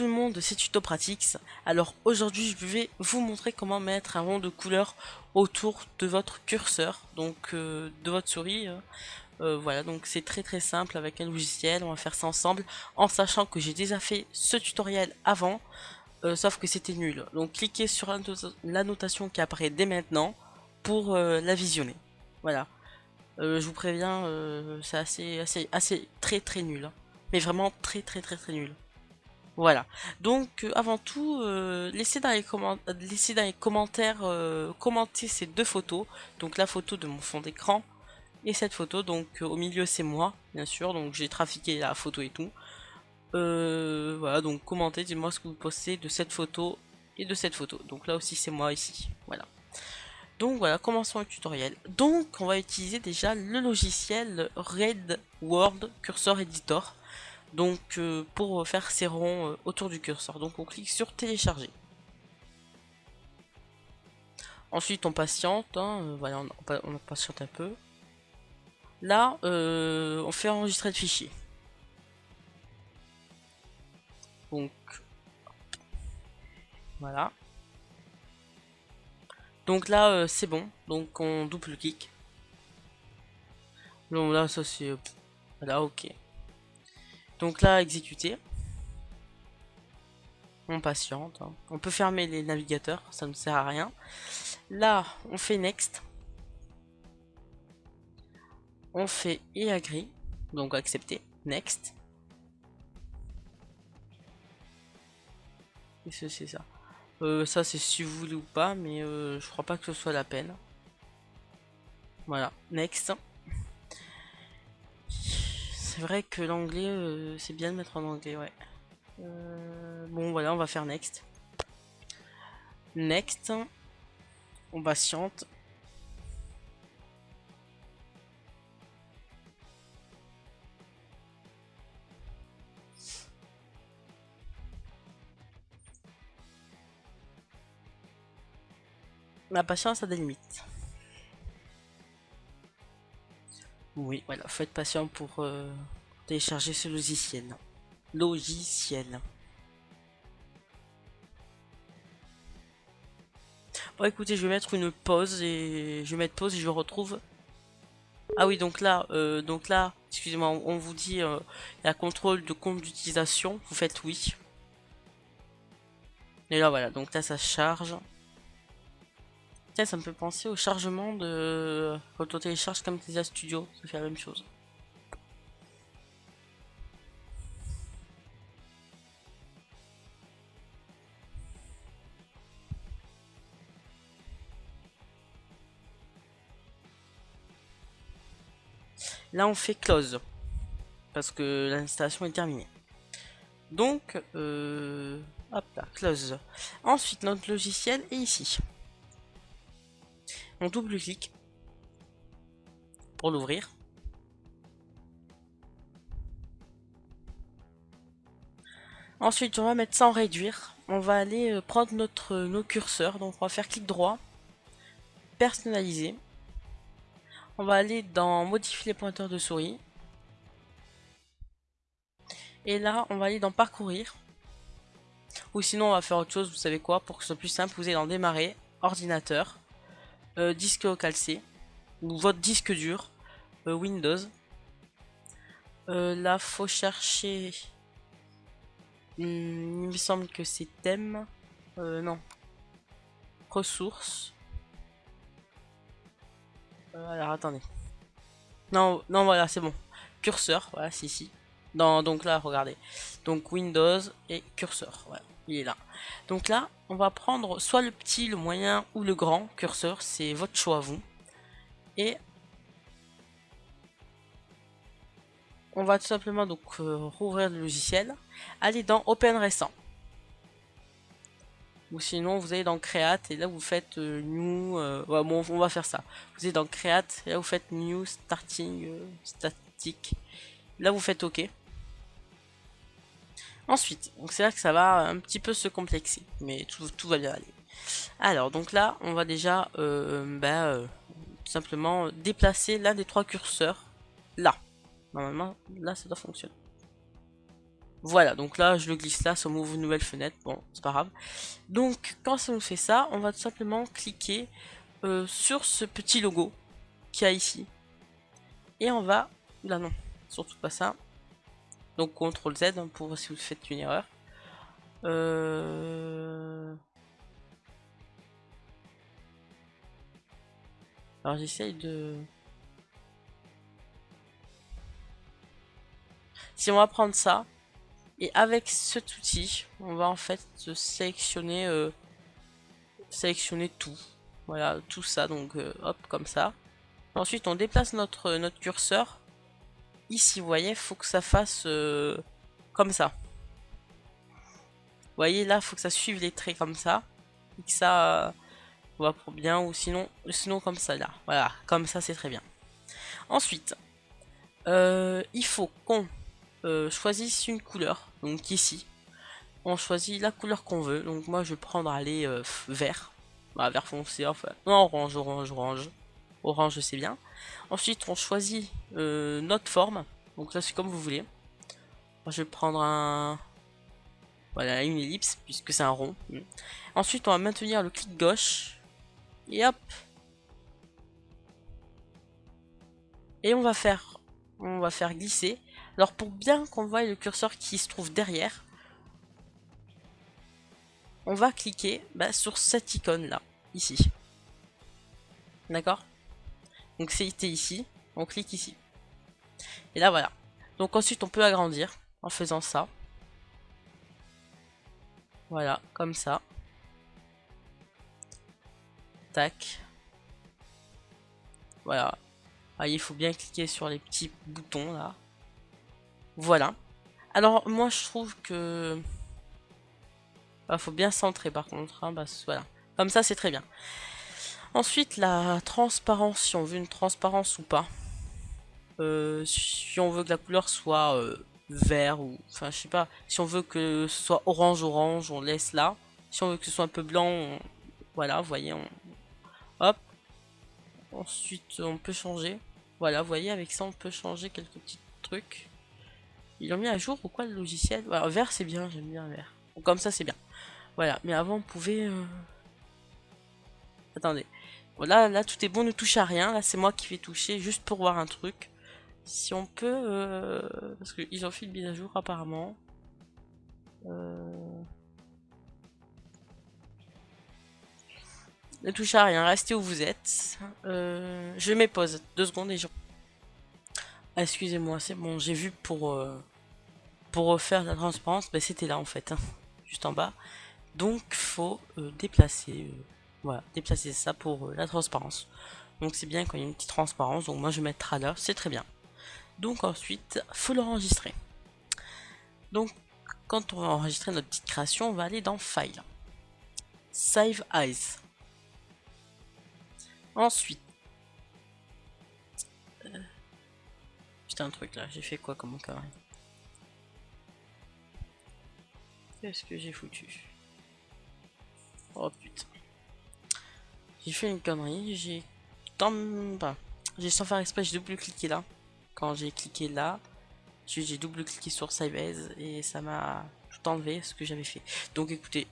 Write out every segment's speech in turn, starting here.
tout le monde, c'est Tuto Pratics. Alors aujourd'hui, je vais vous montrer comment mettre un rond de couleur autour de votre curseur, donc euh, de votre souris. Euh, euh, voilà, donc c'est très très simple avec un logiciel, on va faire ça ensemble, en sachant que j'ai déjà fait ce tutoriel avant, sauf que c'était nul. Donc cliquez sur l'annotation qui apparaît dès maintenant pour la visionner. Voilà, je vous préviens, c'est assez, assez, assez très très nul. Hein. Mais vraiment très très très très nul. Voilà. Donc, euh, avant tout, euh, laissez, dans les commentaires euh, commenter ces deux photos. Donc, la photo de mon fond d'écran et cette photo. Donc, au milieu, c'est moi, bien sûr. Donc, j'ai trafiqué la photo et tout. voilà, donc commentez, dites-moi ce que vous postez de cette photo et de cette photo. Donc, là aussi, c'est moi ici. Voilà. Donc voilà, commençons le tutoriel. Donc on va utiliser déjà le logiciel Red World Cursor Editor donc euh, pour faire ces ronds euh, autour du curseur. Donc on clique sur télécharger. Ensuite on patiente, hein, euh, voilà, on, patiente un peu. Là, on fait enregistrer le fichier. Donc, voilà. Donc là, c'est bon. Donc on double-clique. Donc là, ça c'est... Voilà, ok. Donc là, exécuter. On patiente. Hein. On peut fermer les navigateurs, ça ne sert à rien. Là, on fait next. On fait et agree. Donc accepter. Next. Qu'est-ce que c'est ça euh, Ça c'est si vous voulez ou pas, mais euh, je crois pas que ce soit la peine. Voilà, next. C'est vrai que l'anglais, euh, c'est bien de mettre en anglais, ouais. Euh, bon, voilà, on va faire next. Next. On patiente. La patience a des limites. Oui, voilà, faut être patient pour euh, télécharger ce logiciel. Logiciel. Bon écoutez, je vais mettre une pause et je vais mettre pause et je retrouve. Ah oui, donc là, euh, donc là, excusez-moi, on vous dit euh, la contrôle de compte d'utilisation, vous faites oui. Et là voilà, donc là ça charge ça me fait penser au chargement de... Quand on télécharge comme Studio, ça fait la même chose. Là, on fait close. Parce que l'installation est terminée. Donc, euh, hop là, close. Ensuite, notre logiciel est ici. On double-clique pour l'ouvrir. Ensuite, on va mettre en réduire. On va aller euh, prendre notre, euh, nos curseurs. Donc, on va faire clic droit, personnaliser. On va aller dans modifier les pointeurs de souris. Et là, on va aller dans parcourir. Ou sinon, on va faire autre chose, vous savez quoi, pour que ce soit plus simple, vous allez dans démarrer, ordinateur. Euh, disque calcé ou votre disque dur euh, Windows. Euh, là, faut chercher. Hmm, il me semble que c'est thème. non. Ressources. Alors attendez. Non, non, voilà, c'est bon. Curseur, voilà, c'est ici. Donc là, regardez. Donc Windows et curseur. Voilà il est là. Donc là, on va prendre soit le petit, le moyen ou le grand curseur, c'est votre choix vous. Et on va tout simplement donc euh, rouvrir le logiciel, aller dans Open récent. Ou sinon vous allez dans Create et là vous faites euh, New, euh, bon on va faire ça. Vous allez dans Create et là vous faites New Starting Static. Là vous faites OK. Ensuite, donc c'est là que ça va un petit peu se complexer, mais tout, va bien aller. Alors, donc là, on va déjà euh, bah, euh, tout simplement déplacer l'un des trois curseurs là. Normalement, là, ça doit fonctionner. Voilà, donc là, je le glisse là, ça m'ouvre une nouvelle fenêtre. Bon, c'est pas grave. Donc, quand ça nous fait ça, on va tout simplement cliquer euh, sur ce petit logo qu'il y a ici. Et on va... Là, non, surtout pas ça. Donc, CTRL Z hein, pour voir si vous faites une erreur. Euh... Alors, j'essaye de... Si on va prendre ça, et avec cet outil, on va en fait sélectionner, euh, sélectionner tout. Voilà, tout ça, donc euh, hop, comme ça. Ensuite, on déplace notre, notre curseur. Ici, vous voyez, faut que ça fasse euh, comme ça. Vous voyez, là, faut que ça suive les traits comme ça. Et que ça va pour bien, ou sinon, sinon comme ça, là. Voilà, comme ça, c'est très bien. Ensuite, il faut qu'on euh, choisisse une couleur, donc ici. On choisit la couleur qu'on veut, donc moi je vais prendre aller euh, vert, bah, vert foncé, enfin, non orange, orange, orange, orange c'est bien. Ensuite on choisit euh, notre forme, donc là c'est comme vous voulez. Moi, je vais prendre un, voilà une ellipse puisque c'est un rond. Ensuite on va maintenir le clic gauche et hop. Et on va faire, on va faire glisser alors pour bien qu'on voit le curseur qui se trouve derrière, on va cliquer bah, sur cette icône là, ici. D'accord? Donc c'est ici, on clique ici. Et là voilà. Donc ensuite on peut agrandir en faisant ça. Voilà, comme ça. Tac. Voilà. Ah, il faut bien cliquer sur les petits boutons là. Voilà. Alors, moi, je trouve que... Bah, faut bien centrer, par contre. Hein, voilà. Comme ça, c'est très bien. Ensuite, la transparence, si on veut une transparence ou pas. Euh, si on veut que la couleur soit euh, vert ou... Enfin, je sais pas. Si on veut que ce soit orange-orange, on laisse là. Si on veut que ce soit un peu blanc, voilà, vous voyez. Hop. Ensuite, on peut changer. Voilà, vous voyez, avec ça, on peut changer quelques petits trucs. Ils ont mis à jour ou quoi le logiciel? Vert c'est bien, j'aime bien vert. comme ça c'est bien. Voilà, mais avant on pouvait... Euh, attendez. Voilà, là tout est bon, ne touche à rien. Là c'est moi qui vais toucher juste pour voir un truc. Si on peut... Euh, parce qu'ils ont fait une mise à jour apparemment. Euh, ne touche à rien, restez où vous êtes. je mets pause, deux secondes et je... Ah, excusez-moi, c'est bon, j'ai vu pour pour refaire la transparence, ben, c'était là en fait, hein, juste en bas. Donc faut euh, déplacer, euh, voilà, déplacer ça pour euh, la transparence. Donc c'est bien quand il y a une petite transparence, donc moi je vais mettre là, c'est très bien. Donc ensuite, faut l'enregistrer. Donc quand on va enregistrer notre petite création, on va aller dans File. Save As. Ensuite, putain un truc là, j'ai fait quoi comme carré Qu'est-ce que j'ai foutu? Oh putain. J'ai fait une connerie, j'ai... J'ai sans faire exprès, j'ai double-cliqué là. Quand j'ai cliqué là, j'ai double-cliqué sur Save et ça m'a tout enlevé ce que j'avais fait. Donc écoutez,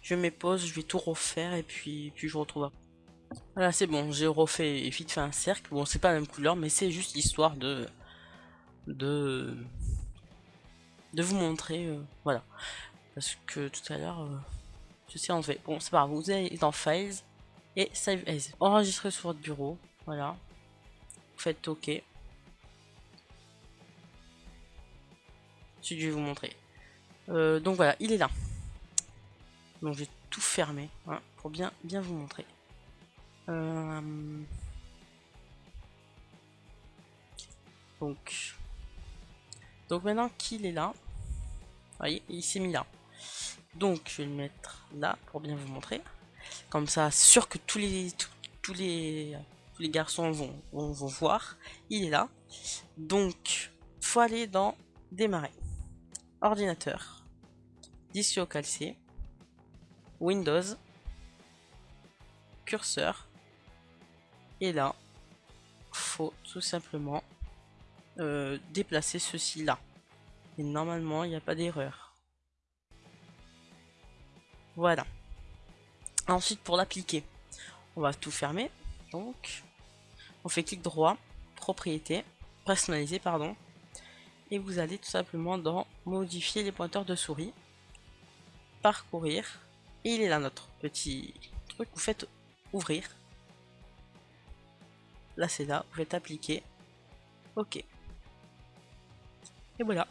je mets pause, je vais tout refaire et puis, puis je retrouve. Voilà, c'est bon, j'ai refait vite fait un cercle. Bon, c'est pas la même couleur, mais c'est juste histoire de... de... de vous montrer, euh, voilà. Parce que tout à l'heure, euh, je sais enlever. Bon, c'est pas grave. Vous allez dans Files et Save As. Enregistrer sur votre bureau. Voilà. Vous faites OK. Je vais vous montrer. Euh, donc voilà, il est là. Donc j'ai tout fermé hein, pour bien, bien vous montrer. Euh, donc, donc maintenant qu'il est là, vous voyez, il s'est mis là. Donc je vais le mettre là pour bien vous montrer. Comme ça, sûr que tous les, tous, les, les garçons vont, vont, voir. Il est là. Donc, faut aller dans Démarrer. Ordinateur. Au calcé. Windows. Curseur. Et là, faut tout simplement euh, déplacer ceci là. Et normalement, il n'y a pas d'erreur. Voilà. Ensuite, pour l'appliquer, on va tout fermer. Donc, on fait clic droit, propriété, personnaliser, pardon. Et vous allez tout simplement dans modifier les pointeurs de souris, parcourir. Et il est là notre petit truc. Vous faites ouvrir. Là, c'est là. Vous faites appliquer. OK. Et voilà.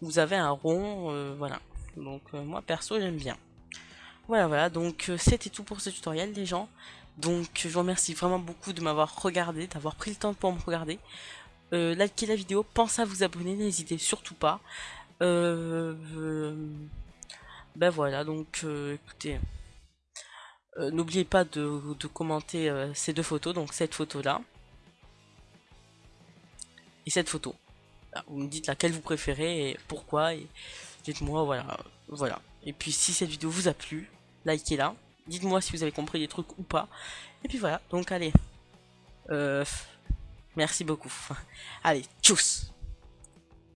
Vous avez un rond, euh, voilà. Donc euh, moi perso j'aime bien. Voilà, voilà, donc euh, c'était tout pour ce tutoriel les gens. Donc je vous remercie vraiment beaucoup de m'avoir regardé, d'avoir pris le temps pour me regarder. Euh, likez la vidéo, pensez à vous abonner, n'hésitez surtout pas. Ben voilà, donc écoutez, n'oubliez pas de, commenter ces deux photos, donc cette photo là et cette photo. Vous me dites laquelle vous préférez et pourquoi dites-moi voilà, voilà. Et puis si cette vidéo vous a plu, likez-la. Dites-moi si vous avez compris des trucs ou pas. Et puis voilà, donc allez. Euh, merci beaucoup. allez, tchuss